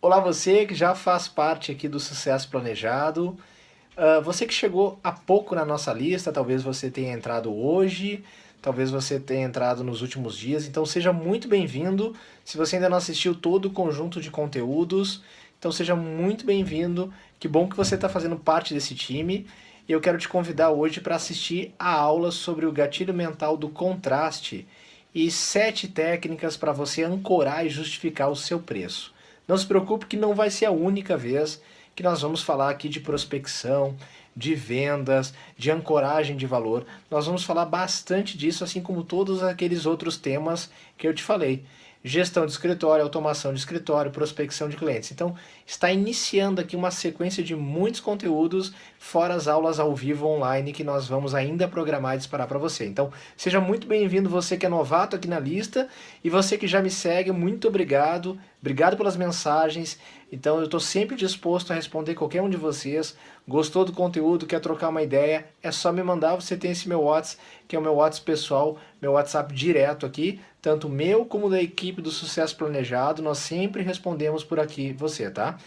Olá você que já faz parte aqui do Sucesso Planejado, uh, você que chegou há pouco na nossa lista, talvez você tenha entrado hoje, talvez você tenha entrado nos últimos dias, então seja muito bem-vindo. Se você ainda não assistiu todo o conjunto de conteúdos, então seja muito bem-vindo. Que bom que você está fazendo parte desse time. E eu quero te convidar hoje para assistir a aula sobre o gatilho mental do contraste e sete técnicas para você ancorar e justificar o seu preço. Não se preocupe que não vai ser a única vez que nós vamos falar aqui de prospecção, de vendas, de ancoragem de valor. Nós vamos falar bastante disso, assim como todos aqueles outros temas que eu te falei gestão de escritório, automação de escritório, prospecção de clientes. Então, está iniciando aqui uma sequência de muitos conteúdos, fora as aulas ao vivo online que nós vamos ainda programar e disparar para você. Então, seja muito bem-vindo você que é novato aqui na lista e você que já me segue, muito obrigado. Obrigado pelas mensagens. Então, eu estou sempre disposto a responder qualquer um de vocês. Gostou do conteúdo, quer trocar uma ideia? É só me mandar, você tem esse meu WhatsApp, que é o meu WhatsApp pessoal, meu WhatsApp direto aqui tanto meu como da equipe do Sucesso Planejado, nós sempre respondemos por aqui você, tá?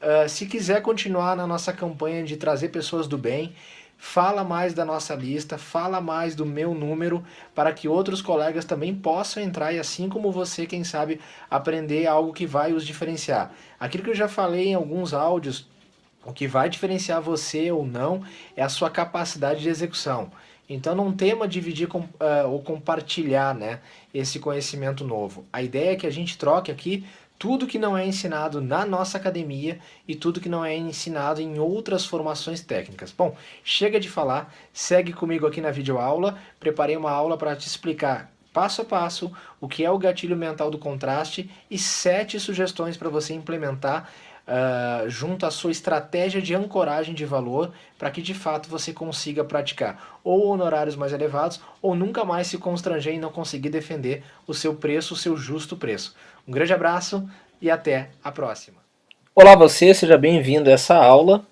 Uh, se quiser continuar na nossa campanha de trazer pessoas do bem, fala mais da nossa lista, fala mais do meu número, para que outros colegas também possam entrar e assim como você, quem sabe, aprender algo que vai os diferenciar. Aquilo que eu já falei em alguns áudios, o que vai diferenciar você ou não é a sua capacidade de execução. Então não tema dividir com, uh, ou compartilhar né, esse conhecimento novo. A ideia é que a gente troque aqui tudo que não é ensinado na nossa academia e tudo que não é ensinado em outras formações técnicas. Bom, chega de falar, segue comigo aqui na videoaula, preparei uma aula para te explicar passo a passo o que é o gatilho mental do contraste e sete sugestões para você implementar uh, junto à sua estratégia de ancoragem de valor para que de fato você consiga praticar ou honorários mais elevados ou nunca mais se constranger e não conseguir defender o seu preço, o seu justo preço. Um grande abraço e até a próxima. Olá você, seja bem-vindo a essa aula.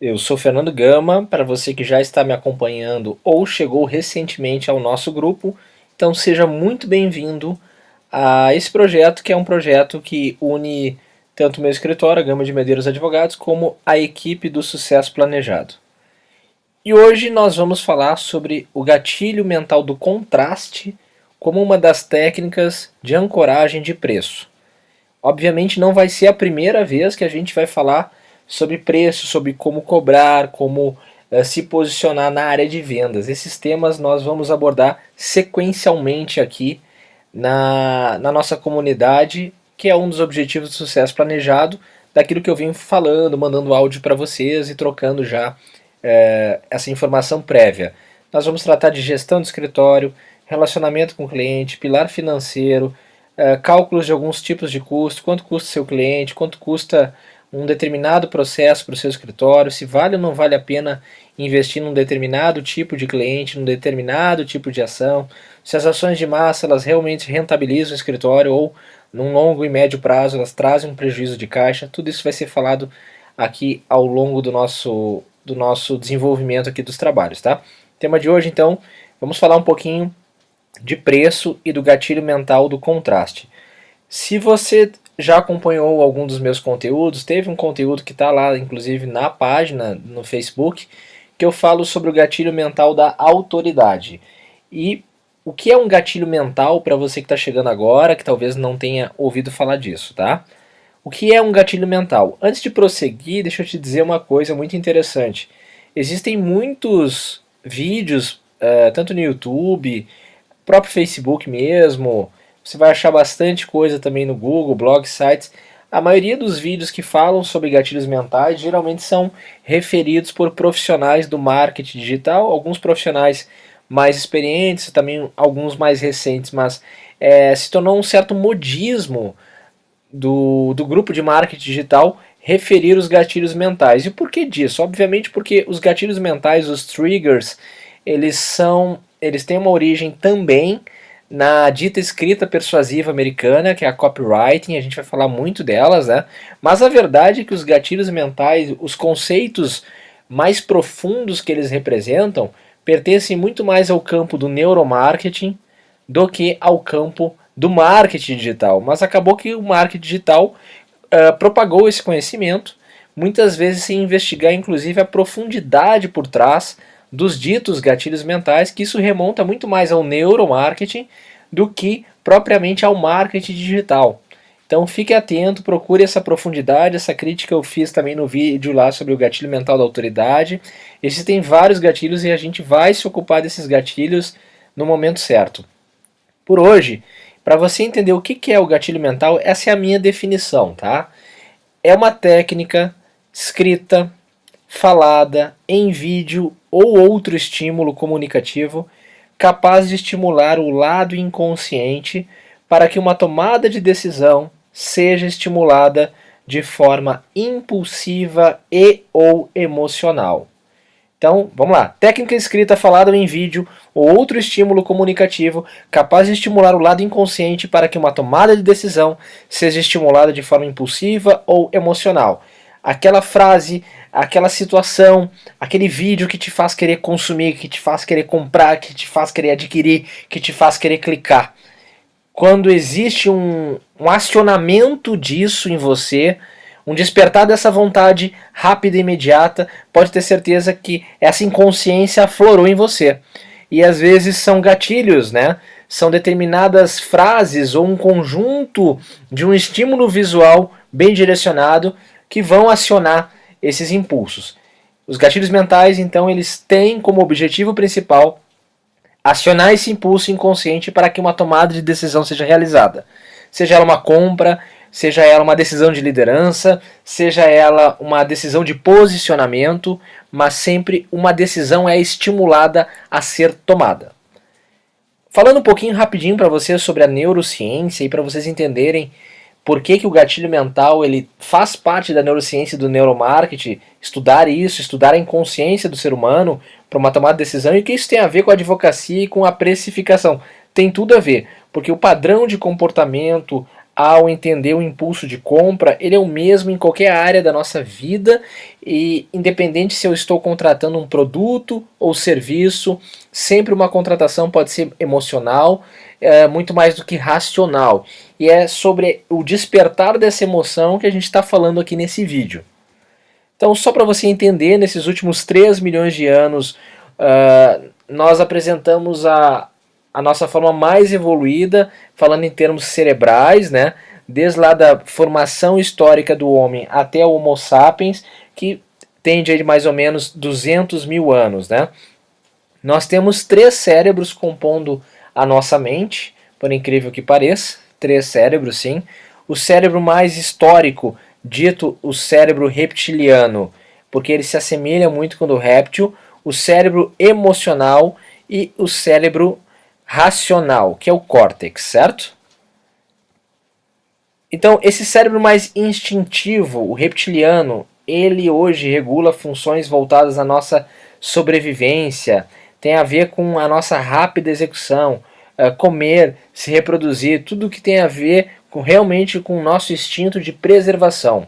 Eu sou Fernando Gama, para você que já está me acompanhando ou chegou recentemente ao nosso grupo, então seja muito bem-vindo a esse projeto que é um projeto que une tanto o meu escritório, a Gama de Medeiros Advogados, como a equipe do Sucesso Planejado. E hoje nós vamos falar sobre o gatilho mental do contraste como uma das técnicas de ancoragem de preço. Obviamente não vai ser a primeira vez que a gente vai falar sobre preço, sobre como cobrar, como uh, se posicionar na área de vendas. Esses temas nós vamos abordar sequencialmente aqui na, na nossa comunidade que é um dos objetivos do sucesso planejado, daquilo que eu vim falando, mandando áudio para vocês e trocando já é, essa informação prévia. Nós vamos tratar de gestão de escritório, relacionamento com o cliente, pilar financeiro, é, cálculos de alguns tipos de custo, quanto custa seu cliente, quanto custa um determinado processo para o seu escritório, se vale ou não vale a pena investir num determinado tipo de cliente, num determinado tipo de ação, se as ações de massa elas realmente rentabilizam o escritório ou num longo e médio prazo elas trazem um prejuízo de caixa, tudo isso vai ser falado aqui ao longo do nosso, do nosso desenvolvimento aqui dos trabalhos, tá? Tema de hoje então, vamos falar um pouquinho de preço e do gatilho mental do contraste. Se você já acompanhou algum dos meus conteúdos, teve um conteúdo que está lá, inclusive na página, no Facebook, que eu falo sobre o gatilho mental da autoridade. E o que é um gatilho mental para você que está chegando agora, que talvez não tenha ouvido falar disso, tá? O que é um gatilho mental? Antes de prosseguir, deixa eu te dizer uma coisa muito interessante. Existem muitos vídeos, uh, tanto no YouTube, próprio Facebook mesmo, você vai achar bastante coisa também no Google, blogs, sites. A maioria dos vídeos que falam sobre gatilhos mentais geralmente são referidos por profissionais do marketing digital, alguns profissionais mais experientes, também alguns mais recentes, mas é, se tornou um certo modismo do, do grupo de marketing digital referir os gatilhos mentais. E por que disso? Obviamente porque os gatilhos mentais, os triggers, eles são, eles têm uma origem também na dita escrita persuasiva americana, que é a copywriting, a gente vai falar muito delas, né? Mas a verdade é que os gatilhos mentais, os conceitos mais profundos que eles representam, pertencem muito mais ao campo do neuromarketing do que ao campo do marketing digital. Mas acabou que o marketing digital uh, propagou esse conhecimento, muitas vezes sem investigar inclusive a profundidade por trás dos ditos gatilhos mentais, que isso remonta muito mais ao neuromarketing do que propriamente ao marketing digital. Então fique atento, procure essa profundidade, essa crítica eu fiz também no vídeo lá sobre o gatilho mental da autoridade. Existem vários gatilhos e a gente vai se ocupar desses gatilhos no momento certo. Por hoje, para você entender o que é o gatilho mental, essa é a minha definição, tá? É uma técnica escrita, falada, em vídeo ou outro estímulo comunicativo capaz de estimular o lado inconsciente para que uma tomada de decisão seja estimulada de forma impulsiva e ou emocional. Então, vamos lá. Técnica escrita, falada em vídeo ou outro estímulo comunicativo capaz de estimular o lado inconsciente para que uma tomada de decisão seja estimulada de forma impulsiva ou emocional. Aquela frase, aquela situação, aquele vídeo que te faz querer consumir, que te faz querer comprar, que te faz querer adquirir, que te faz querer clicar quando existe um, um acionamento disso em você, um despertar dessa vontade rápida e imediata, pode ter certeza que essa inconsciência aflorou em você. E às vezes são gatilhos, né? São determinadas frases ou um conjunto de um estímulo visual bem direcionado que vão acionar esses impulsos. Os gatilhos mentais, então, eles têm como objetivo principal acionar esse impulso inconsciente para que uma tomada de decisão seja realizada. Seja ela uma compra, seja ela uma decisão de liderança, seja ela uma decisão de posicionamento, mas sempre uma decisão é estimulada a ser tomada. Falando um pouquinho rapidinho para vocês sobre a neurociência e para vocês entenderem por que, que o gatilho mental ele faz parte da neurociência e do neuromarketing, estudar isso, estudar a inconsciência do ser humano para uma tomada de decisão e o que isso tem a ver com a advocacia e com a precificação. Tem tudo a ver, porque o padrão de comportamento ao entender o impulso de compra, ele é o mesmo em qualquer área da nossa vida e independente se eu estou contratando um produto ou serviço, sempre uma contratação pode ser emocional, é, muito mais do que racional. E é sobre o despertar dessa emoção que a gente está falando aqui nesse vídeo. Então, só para você entender, nesses últimos 3 milhões de anos, uh, nós apresentamos a, a nossa forma mais evoluída, falando em termos cerebrais, né? desde lá da formação histórica do homem até o Homo sapiens, que tende a mais ou menos 200 mil anos. Né? Nós temos três cérebros compondo a nossa mente, por incrível que pareça, três cérebros sim. O cérebro mais histórico, dito o cérebro reptiliano, porque ele se assemelha muito com o do réptil, o cérebro emocional e o cérebro racional, que é o córtex, certo? Então, esse cérebro mais instintivo, o reptiliano, ele hoje regula funções voltadas à nossa sobrevivência, tem a ver com a nossa rápida execução, uh, comer, se reproduzir, tudo que tem a ver com, realmente com o nosso instinto de preservação.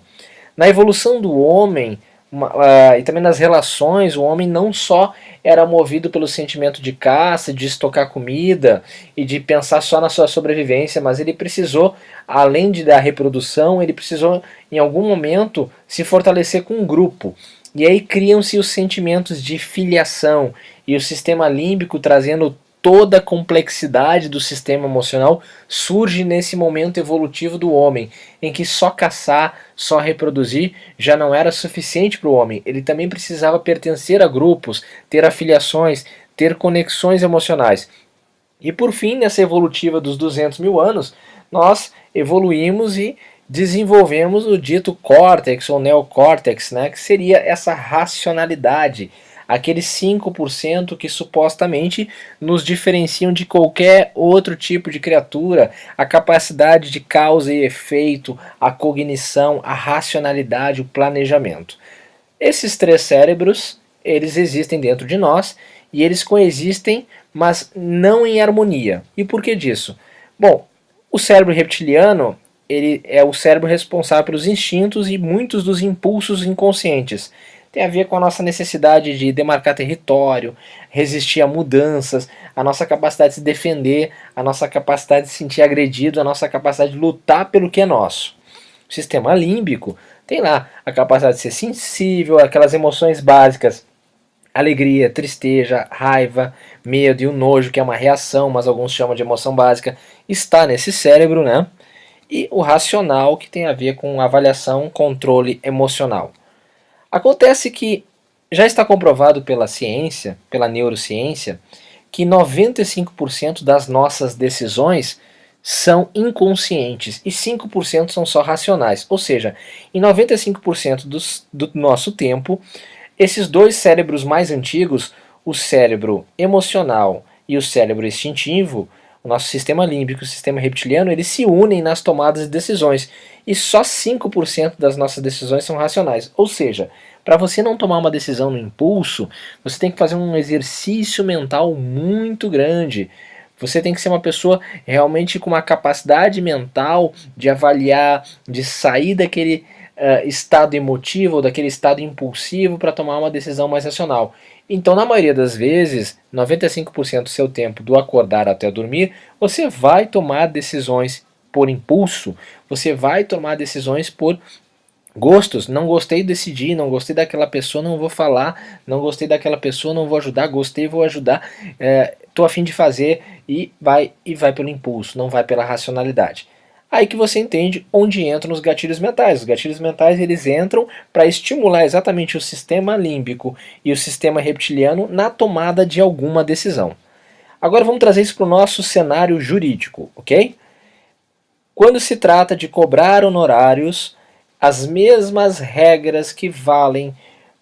Na evolução do homem uma, uh, e também nas relações, o homem não só era movido pelo sentimento de caça, de estocar comida e de pensar só na sua sobrevivência, mas ele precisou, além de da reprodução, ele precisou em algum momento se fortalecer com um grupo. E aí criam-se os sentimentos de filiação e o sistema límbico trazendo toda a complexidade do sistema emocional surge nesse momento evolutivo do homem, em que só caçar, só reproduzir já não era suficiente para o homem. Ele também precisava pertencer a grupos, ter afiliações, ter conexões emocionais. E por fim, nessa evolutiva dos 200 mil anos, nós evoluímos e desenvolvemos o dito córtex ou neocórtex, né, que seria essa racionalidade, aqueles 5% que supostamente nos diferenciam de qualquer outro tipo de criatura, a capacidade de causa e efeito, a cognição, a racionalidade, o planejamento. Esses três cérebros, eles existem dentro de nós e eles coexistem, mas não em harmonia. E por que disso? Bom, o cérebro reptiliano ele é o cérebro responsável pelos instintos e muitos dos impulsos inconscientes. Tem a ver com a nossa necessidade de demarcar território, resistir a mudanças, a nossa capacidade de se defender, a nossa capacidade de se sentir agredido, a nossa capacidade de lutar pelo que é nosso. sistema límbico tem lá a capacidade de ser sensível, aquelas emoções básicas, alegria, tristeza, raiva, medo e o nojo, que é uma reação, mas alguns chamam de emoção básica, está nesse cérebro, né? E o racional, que tem a ver com avaliação, controle emocional. Acontece que já está comprovado pela ciência, pela neurociência, que 95% das nossas decisões são inconscientes e 5% são só racionais. Ou seja, em 95% dos, do nosso tempo, esses dois cérebros mais antigos, o cérebro emocional e o cérebro instintivo, o nosso sistema límbico e o sistema reptiliano, eles se unem nas tomadas de decisões. E só 5% das nossas decisões são racionais. Ou seja, para você não tomar uma decisão no impulso, você tem que fazer um exercício mental muito grande. Você tem que ser uma pessoa realmente com uma capacidade mental de avaliar, de sair daquele uh, estado emotivo, daquele estado impulsivo para tomar uma decisão mais racional. Então, na maioria das vezes, 95% do seu tempo, do acordar até dormir, você vai tomar decisões por impulso, você vai tomar decisões por Gostos, não gostei, decidi, não gostei daquela pessoa, não vou falar, não gostei daquela pessoa, não vou ajudar, gostei, vou ajudar, é, tô afim de fazer e vai e vai pelo impulso, não vai pela racionalidade. Aí que você entende onde entram os gatilhos mentais. Os gatilhos mentais eles entram para estimular exatamente o sistema límbico e o sistema reptiliano na tomada de alguma decisão. Agora vamos trazer isso para o nosso cenário jurídico, ok? Quando se trata de cobrar honorários, as mesmas regras que valem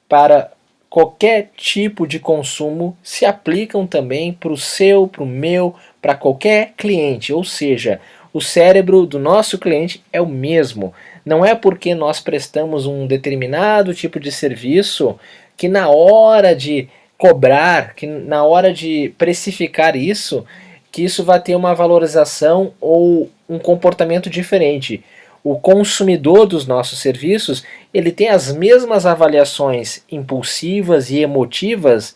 para qualquer tipo de consumo se aplicam também para o seu, para o meu, para qualquer cliente. Ou seja, o cérebro do nosso cliente é o mesmo. Não é porque nós prestamos um determinado tipo de serviço que na hora de cobrar, que na hora de precificar isso, que isso vai ter uma valorização ou um comportamento diferente o consumidor dos nossos serviços ele tem as mesmas avaliações impulsivas e emotivas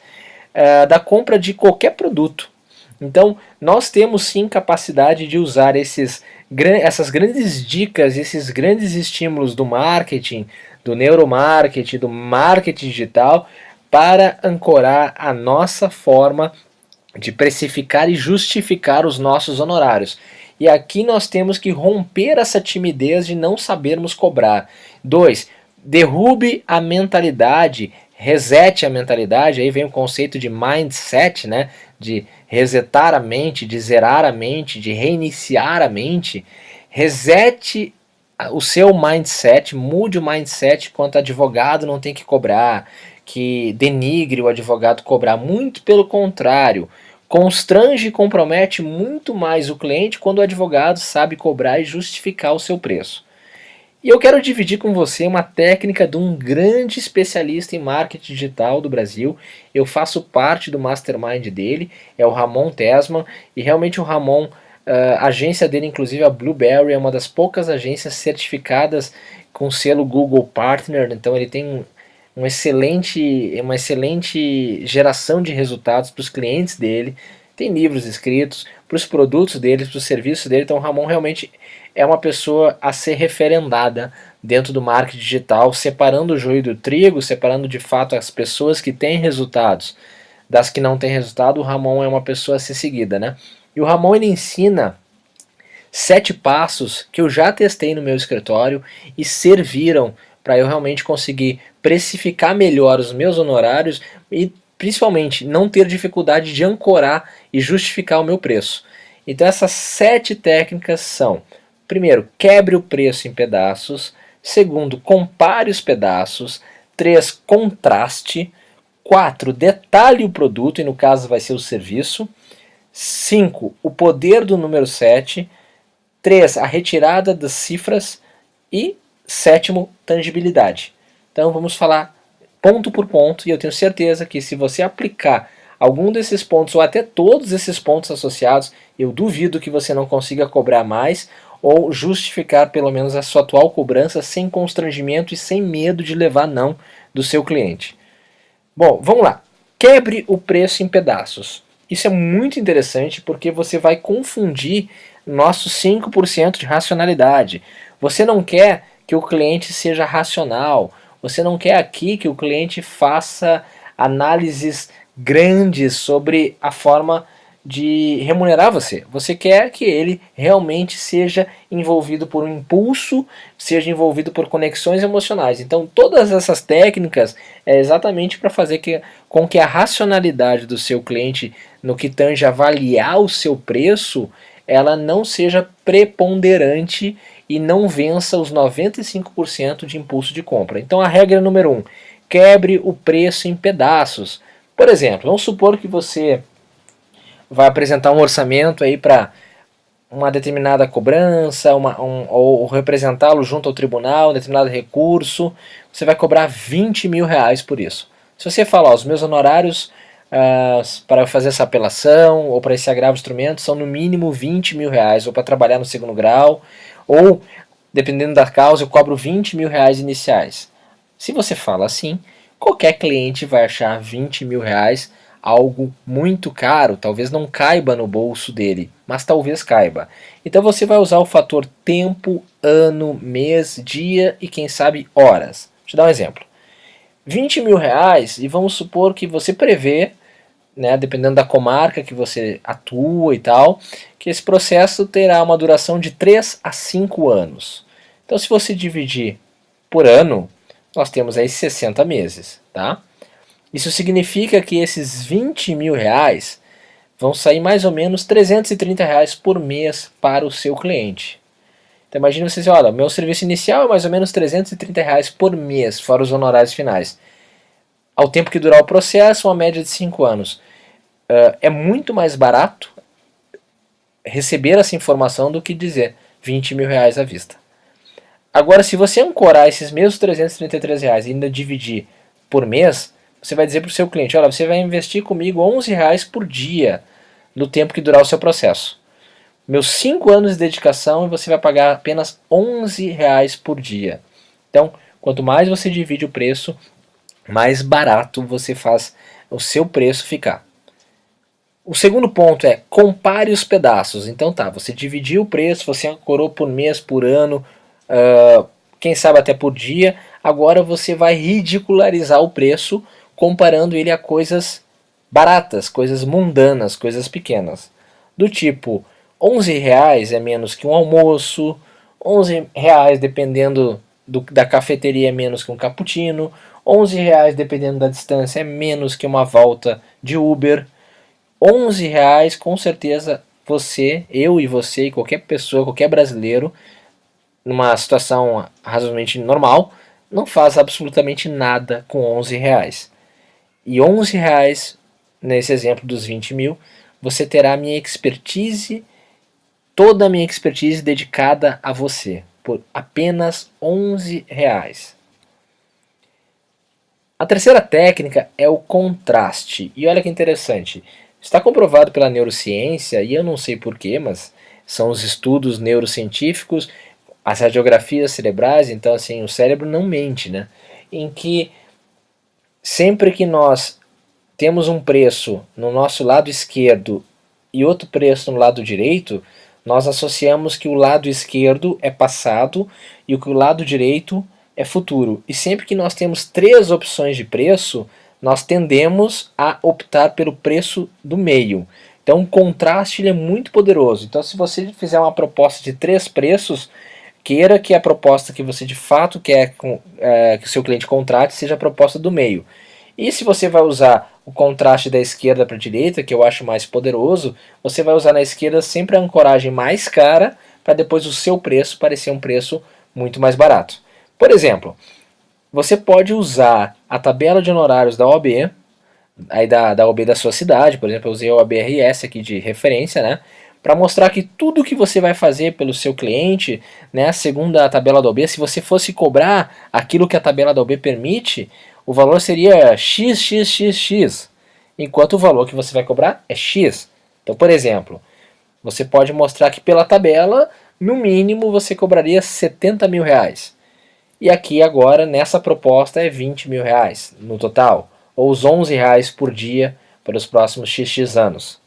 uh, da compra de qualquer produto. Então, nós temos sim capacidade de usar esses, essas grandes dicas, esses grandes estímulos do marketing, do neuromarketing, do marketing digital, para ancorar a nossa forma de precificar e justificar os nossos honorários. E aqui nós temos que romper essa timidez de não sabermos cobrar. Dois, derrube a mentalidade, resete a mentalidade, aí vem o conceito de mindset, né? de resetar a mente, de zerar a mente, de reiniciar a mente. Resete o seu mindset, mude o mindset quanto advogado não tem que cobrar, que denigre o advogado cobrar, muito pelo contrário constrange e compromete muito mais o cliente quando o advogado sabe cobrar e justificar o seu preço. E eu quero dividir com você uma técnica de um grande especialista em marketing digital do Brasil. Eu faço parte do mastermind dele, é o Ramon Tesman, e realmente o Ramon, uh, a agência dele, inclusive a Blueberry, é uma das poucas agências certificadas com selo Google Partner, então ele tem um excelente, uma excelente geração de resultados para os clientes dele, tem livros escritos para os produtos dele, para os serviços dele, então o Ramon realmente é uma pessoa a ser referendada dentro do marketing digital, separando o joio do trigo, separando de fato as pessoas que têm resultados das que não têm resultado, o Ramon é uma pessoa a ser seguida, né? E o Ramon ele ensina sete passos que eu já testei no meu escritório e serviram para eu realmente conseguir precificar melhor os meus honorários e principalmente não ter dificuldade de ancorar e justificar o meu preço. Então essas sete técnicas são: primeiro, quebre o preço em pedaços; segundo, compare os pedaços; três, contraste; quatro, detalhe o produto e no caso vai ser o serviço; cinco, o poder do número 7; três, a retirada das cifras. E Sétimo, tangibilidade. Então vamos falar ponto por ponto e eu tenho certeza que se você aplicar algum desses pontos ou até todos esses pontos associados, eu duvido que você não consiga cobrar mais ou justificar pelo menos a sua atual cobrança sem constrangimento e sem medo de levar não do seu cliente. Bom, vamos lá. Quebre o preço em pedaços. Isso é muito interessante porque você vai confundir nosso 5% de racionalidade. Você não quer que o cliente seja racional. Você não quer aqui que o cliente faça análises grandes sobre a forma de remunerar você. Você quer que ele realmente seja envolvido por um impulso, seja envolvido por conexões emocionais. Então, todas essas técnicas é exatamente para fazer que, com que a racionalidade do seu cliente no que tange avaliar o seu preço, ela não seja preponderante e não vença os 95% de impulso de compra. Então, a regra número 1, um, quebre o preço em pedaços. Por exemplo, vamos supor que você vai apresentar um orçamento aí para uma determinada cobrança, uma, um, ou representá-lo junto ao tribunal, um determinado recurso, você vai cobrar 20 mil reais por isso. Se você falar, os meus honorários uh, para fazer essa apelação ou para esse agravo de instrumento são no mínimo 20 mil reais, ou para trabalhar no segundo grau, ou dependendo da causa eu cobro 20 mil reais iniciais. Se você fala assim, qualquer cliente vai achar 20 mil reais algo muito caro, talvez não caiba no bolso dele, mas talvez caiba. Então você vai usar o fator tempo, ano, mês, dia e quem sabe horas. Deixa eu dar um exemplo. 20 mil reais e vamos supor que você prevê, né, dependendo da comarca que você atua e tal, que esse processo terá uma duração de 3 a 5 anos. Então se você dividir por ano, nós temos aí 60 meses, tá? Isso significa que esses 20 mil reais vão sair mais ou menos 330 reais por mês para o seu cliente. Então imagine você dizer, olha, meu serviço inicial é mais ou menos 330 reais por mês, fora os honorários finais. Ao tempo que durar o processo, uma média de 5 anos. Uh, é muito mais barato receber essa informação do que dizer 20 mil reais à vista. Agora, se você ancorar esses mesmos 333 reais e ainda dividir por mês, você vai dizer para o seu cliente, olha, você vai investir comigo 11 reais por dia no tempo que durar o seu processo. Meus 5 anos de dedicação e você vai pagar apenas 11 reais por dia. Então, quanto mais você divide o preço, mais barato você faz o seu preço ficar. O segundo ponto é compare os pedaços. Então tá, você dividiu o preço, você ancorou por mês, por ano, uh, quem sabe até por dia. Agora você vai ridicularizar o preço comparando ele a coisas baratas, coisas mundanas, coisas pequenas. Do tipo, 11 reais é menos que um almoço, 11 reais dependendo do, da cafeteria é menos que um cappuccino, 11 reais dependendo da distância é menos que uma volta de Uber, 11 reais com certeza você, eu e você e qualquer pessoa, qualquer brasileiro, numa situação razoavelmente normal, não faz absolutamente nada com 11 reais 11 reais nesse exemplo dos 20 mil, você terá a minha expertise, toda a minha expertise dedicada a você, por apenas 11 reais. A terceira técnica é o contraste. E olha que interessante, está comprovado pela neurociência, e eu não sei porquê, mas são os estudos neurocientíficos, as radiografias cerebrais, então assim, o cérebro não mente, né? Em que sempre que nós temos um preço no nosso lado esquerdo e outro preço no lado direito, nós associamos que o lado esquerdo é passado e que o lado direito é futuro. E sempre que nós temos três opções de preço, nós tendemos a optar pelo preço do meio. Então o contraste é muito poderoso. Então se você fizer uma proposta de três preços, queira que a proposta que você de fato quer é, que o seu cliente contrate seja a proposta do meio. E se você vai usar o contraste da esquerda para a direita, que eu acho mais poderoso, você vai usar na esquerda sempre a ancoragem mais cara para depois o seu preço parecer um preço muito mais barato. Por exemplo, você pode usar a tabela de honorários da OAB, aí da, da OAB da sua cidade, por exemplo, eu usei a OABRS aqui de referência, né? Para mostrar que tudo que você vai fazer pelo seu cliente, né, segundo a tabela da OB, se você fosse cobrar aquilo que a tabela da OB permite, o valor seria xxxx, enquanto o valor que você vai cobrar é x. Então, por exemplo, você pode mostrar que pela tabela, no mínimo você cobraria 70 mil reais. E aqui agora, nessa proposta, é 20 mil reais no total, ou os 11 reais por dia para os próximos xx anos.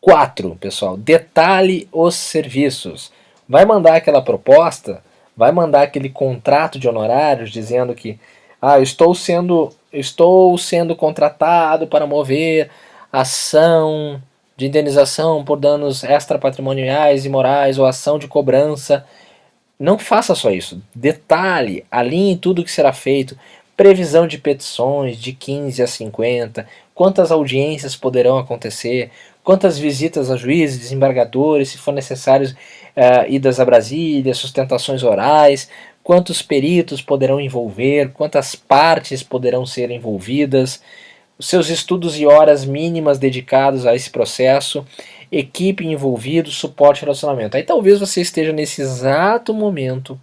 4, pessoal, detalhe os serviços. Vai mandar aquela proposta, vai mandar aquele contrato de honorários dizendo que ah, estou sendo, estou sendo contratado para mover ação de indenização por danos extrapatrimoniais e morais ou ação de cobrança. Não faça só isso. Detalhe, alinhe tudo que será feito. Previsão de petições de 15 a 50, quantas audiências poderão acontecer, quantas visitas a juízes, desembargadores, se for necessário, uh, idas a Brasília, sustentações orais, quantos peritos poderão envolver, quantas partes poderão ser envolvidas, os seus estudos e horas mínimas dedicados a esse processo, equipe envolvida, suporte e relacionamento. Aí talvez você esteja nesse exato momento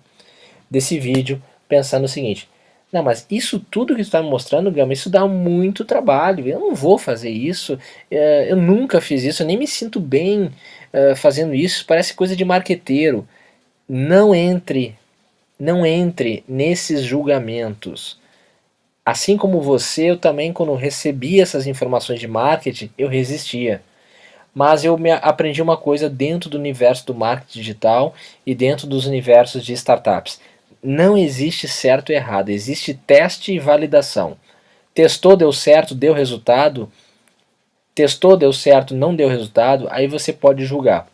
desse vídeo pensando o seguinte, não, mas isso tudo que você está me mostrando, Gama, isso dá muito trabalho, eu não vou fazer isso, é, eu nunca fiz isso, eu nem me sinto bem é, fazendo isso, parece coisa de marqueteiro. Não entre, não entre nesses julgamentos. Assim como você, eu também quando recebi essas informações de marketing, eu resistia. Mas eu aprendi uma coisa dentro do universo do marketing digital e dentro dos universos de startups. Não existe certo e errado, existe teste e validação. Testou, deu certo, deu resultado. Testou, deu certo, não deu resultado, aí você pode julgar.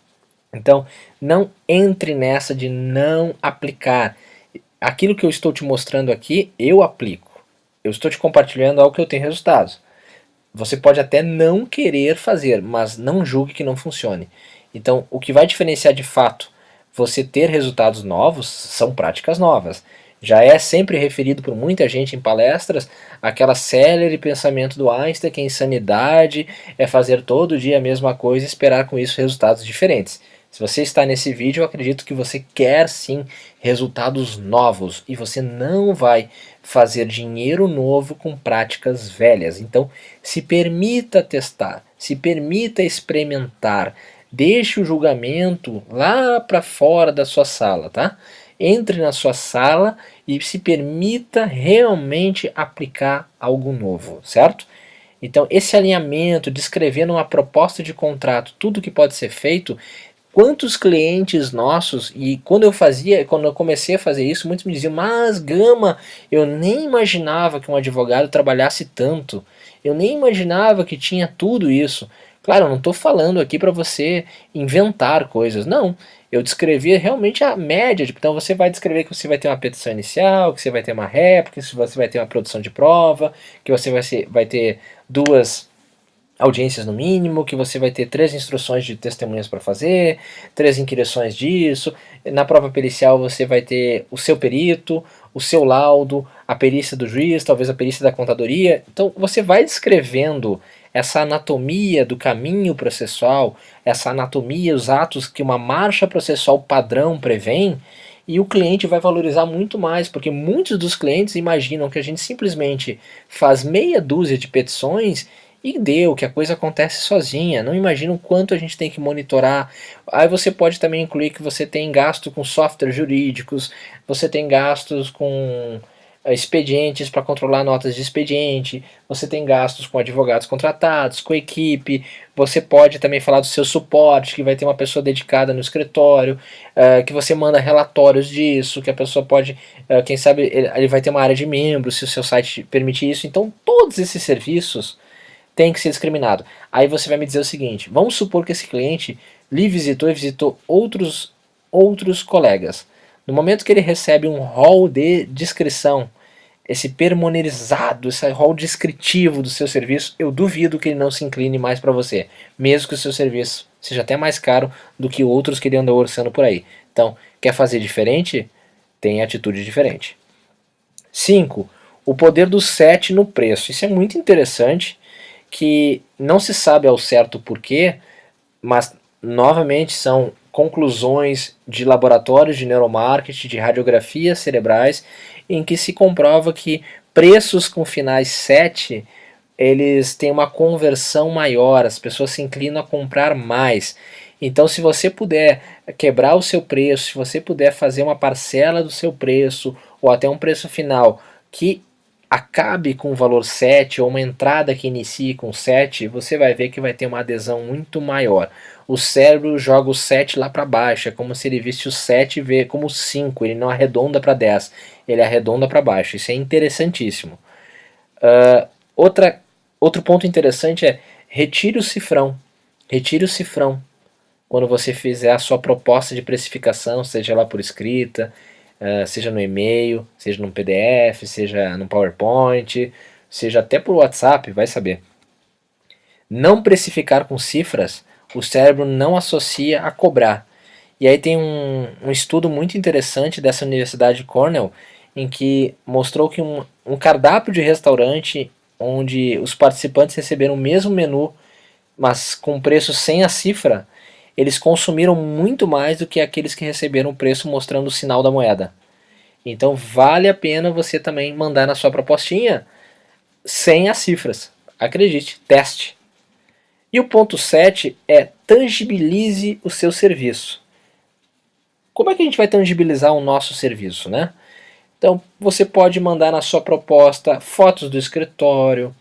Então, não entre nessa de não aplicar. Aquilo que eu estou te mostrando aqui, eu aplico. Eu estou te compartilhando algo que eu tenho resultados. Você pode até não querer fazer, mas não julgue que não funcione. Então, o que vai diferenciar de fato você ter resultados novos são práticas novas. Já é sempre referido por muita gente em palestras aquela célere pensamento do Einstein que a insanidade é fazer todo dia a mesma coisa e esperar com isso resultados diferentes. Se você está nesse vídeo, eu acredito que você quer sim resultados novos e você não vai fazer dinheiro novo com práticas velhas. Então, se permita testar, se permita experimentar, deixe o julgamento lá para fora da sua sala, tá? Entre na sua sala e se permita realmente aplicar algo novo, certo? Então, esse alinhamento, descrevendo uma proposta de contrato, tudo que pode ser feito, Quantos clientes nossos, e quando eu fazia, quando eu comecei a fazer isso, muitos me diziam, mas Gama, eu nem imaginava que um advogado trabalhasse tanto, eu nem imaginava que tinha tudo isso. Claro, eu não estou falando aqui para você inventar coisas, não. Eu descrevi realmente a média, então você vai descrever que você vai ter uma petição inicial, que você vai ter uma réplica, que você vai ter uma produção de prova, que você vai, ser, vai ter duas audiências no mínimo, que você vai ter três instruções de testemunhas para fazer, três inquirições disso, na prova pericial você vai ter o seu perito, o seu laudo, a perícia do juiz, talvez a perícia da contadoria, então você vai descrevendo essa anatomia do caminho processual, essa anatomia, os atos que uma marcha processual padrão prevém, e o cliente vai valorizar muito mais, porque muitos dos clientes imaginam que a gente simplesmente faz meia dúzia de petições e deu, que a coisa acontece sozinha, não imagina o quanto a gente tem que monitorar. Aí você pode também incluir que você tem gasto com softwares jurídicos, você tem gastos com expedientes para controlar notas de expediente, você tem gastos com advogados contratados, com equipe, você pode também falar do seu suporte, que vai ter uma pessoa dedicada no escritório, uh, que você manda relatórios disso, que a pessoa pode, uh, quem sabe, ele vai ter uma área de membros, se o seu site permitir isso. Então todos esses serviços tem que ser discriminado. Aí você vai me dizer o seguinte, vamos supor que esse cliente lhe visitou e visitou outros, outros colegas. No momento que ele recebe um rol de descrição, esse permonerizado, esse rol descritivo do seu serviço, eu duvido que ele não se incline mais para você, mesmo que o seu serviço seja até mais caro do que outros que ele anda orçando por aí. Então, quer fazer diferente? Tem atitude diferente. 5. O poder do set no preço. Isso é muito interessante que não se sabe ao certo porquê, mas novamente são conclusões de laboratórios de neuromarketing, de radiografias cerebrais, em que se comprova que preços com finais 7 eles têm uma conversão maior, as pessoas se inclinam a comprar mais. Então se você puder quebrar o seu preço, se você puder fazer uma parcela do seu preço, ou até um preço final, que acabe com o valor 7 ou uma entrada que inicie com 7, você vai ver que vai ter uma adesão muito maior. O cérebro joga o 7 lá para baixo, é como se ele visse o 7 e vê como 5, ele não arredonda para 10, ele arredonda para baixo. Isso é interessantíssimo. Uh, outra, outro ponto interessante é retire o cifrão. Retire o cifrão quando você fizer a sua proposta de precificação, seja lá por escrita, uh, seja no e-mail, seja no PDF, seja no PowerPoint, seja até por WhatsApp, vai saber. Não precificar com cifras, o cérebro não associa a cobrar. E aí tem um, um estudo muito interessante dessa Universidade de Cornell, em que mostrou que um, um cardápio de restaurante onde os participantes receberam o mesmo menu, mas com preço sem a cifra, eles consumiram muito mais do que aqueles que receberam o preço mostrando o sinal da moeda. Então vale a pena você também mandar na sua propostinha sem as cifras. Acredite, teste. E o ponto 7 é tangibilize o seu serviço. Como é que a gente vai tangibilizar o nosso serviço, né? Então você pode mandar na sua proposta fotos do escritório,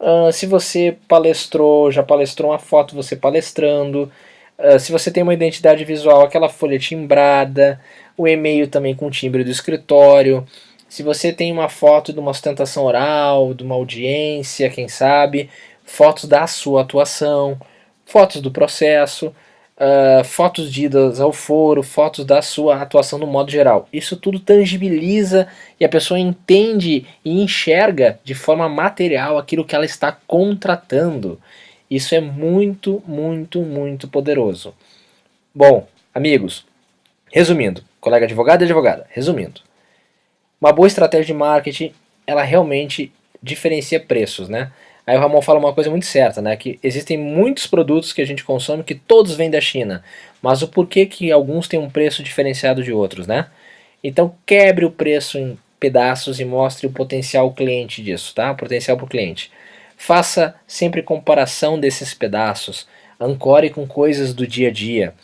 uh, se você palestrou, já palestrou uma foto você palestrando, Uh, se você tem uma identidade visual, aquela folha timbrada, o e-mail também com timbre do escritório. Se você tem uma foto de uma sustentação oral, de uma audiência, quem sabe, fotos da sua atuação, fotos do processo, uh, fotos de idas ao foro, fotos da sua atuação no modo geral. Isso tudo tangibiliza e a pessoa entende e enxerga de forma material aquilo que ela está contratando. Isso é muito, muito, muito poderoso. Bom, amigos, resumindo, colega advogado e advogada, resumindo, uma boa estratégia de marketing, ela realmente diferencia preços, né? Aí o Ramon fala uma coisa muito certa, né? Que existem muitos produtos que a gente consome que todos vêm da China, mas o porquê que alguns têm um preço diferenciado de outros, né? Então quebre o preço em pedaços e mostre o potencial cliente disso, tá? O potencial para o cliente. Faça sempre comparação desses pedaços, ancore com coisas do dia a dia.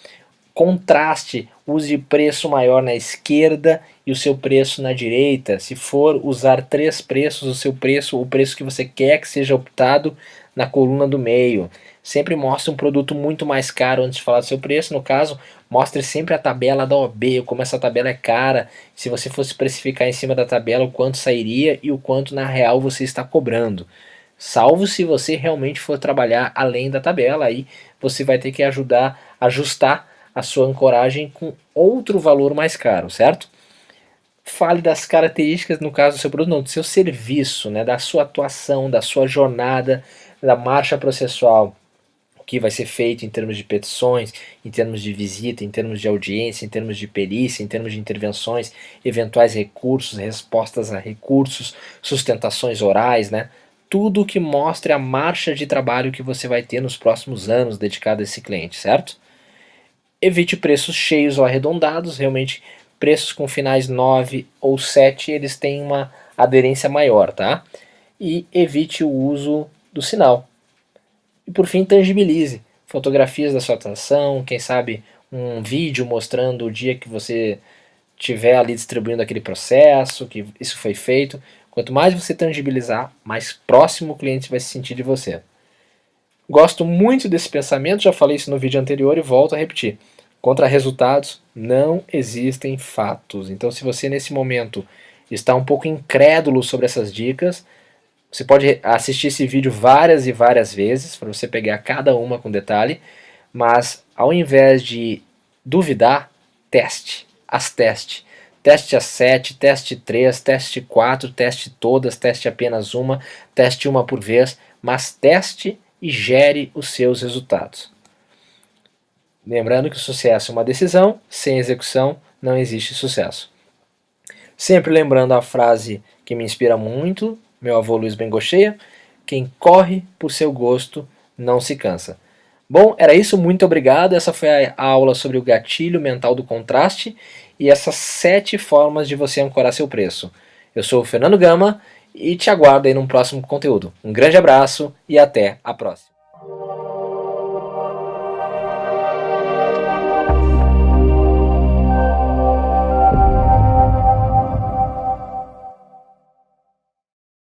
Contraste, use preço maior na esquerda e o seu preço na direita. Se for usar três preços, o seu preço, o preço que você quer que seja optado na coluna do meio. Sempre mostre um produto muito mais caro antes de falar do seu preço. No caso, mostre sempre a tabela da OB, como essa tabela é cara. Se você fosse precificar em cima da tabela, o quanto sairia e o quanto na real você está cobrando. Salvo se você realmente for trabalhar além da tabela, aí você vai ter que ajudar, ajustar a sua ancoragem com outro valor mais caro, certo? Fale das características, no caso do seu produto, não, do seu serviço, né, da sua atuação, da sua jornada, da marcha processual, o que vai ser feito em termos de petições, em termos de visita, em termos de audiência, em termos de perícia, em termos de intervenções, eventuais recursos, respostas a recursos, sustentações orais, né? tudo que mostre a marcha de trabalho que você vai ter nos próximos anos dedicado a esse cliente, certo? Evite preços cheios ou arredondados, realmente preços com finais 9 ou 7 eles têm uma aderência maior, tá? E evite o uso do sinal. E por fim, tangibilize fotografias da sua atração, quem sabe um vídeo mostrando o dia que você estiver ali distribuindo aquele processo, que isso foi feito. Quanto mais você tangibilizar, mais próximo o cliente vai se sentir de você. Gosto muito desse pensamento, já falei isso no vídeo anterior e volto a repetir. Contra resultados não existem fatos. Então se você nesse momento está um pouco incrédulo sobre essas dicas, você pode assistir esse vídeo várias e várias vezes, para você pegar cada uma com detalhe, mas ao invés de duvidar, teste, as teste. Teste a 7, teste 3, teste 4, teste todas, teste apenas uma, teste uma por vez, mas teste e gere os seus resultados. Lembrando que o sucesso é uma decisão, sem execução não existe sucesso. Sempre lembrando a frase que me inspira muito, meu avô Luiz Bengocheia, quem corre por seu gosto não se cansa. Bom, era isso, muito obrigado. Essa foi a aula sobre o gatilho mental do contraste e essas sete formas de você ancorar seu preço. Eu sou o Fernando Gama e te aguardo aí no próximo conteúdo. Um grande abraço e até a próxima.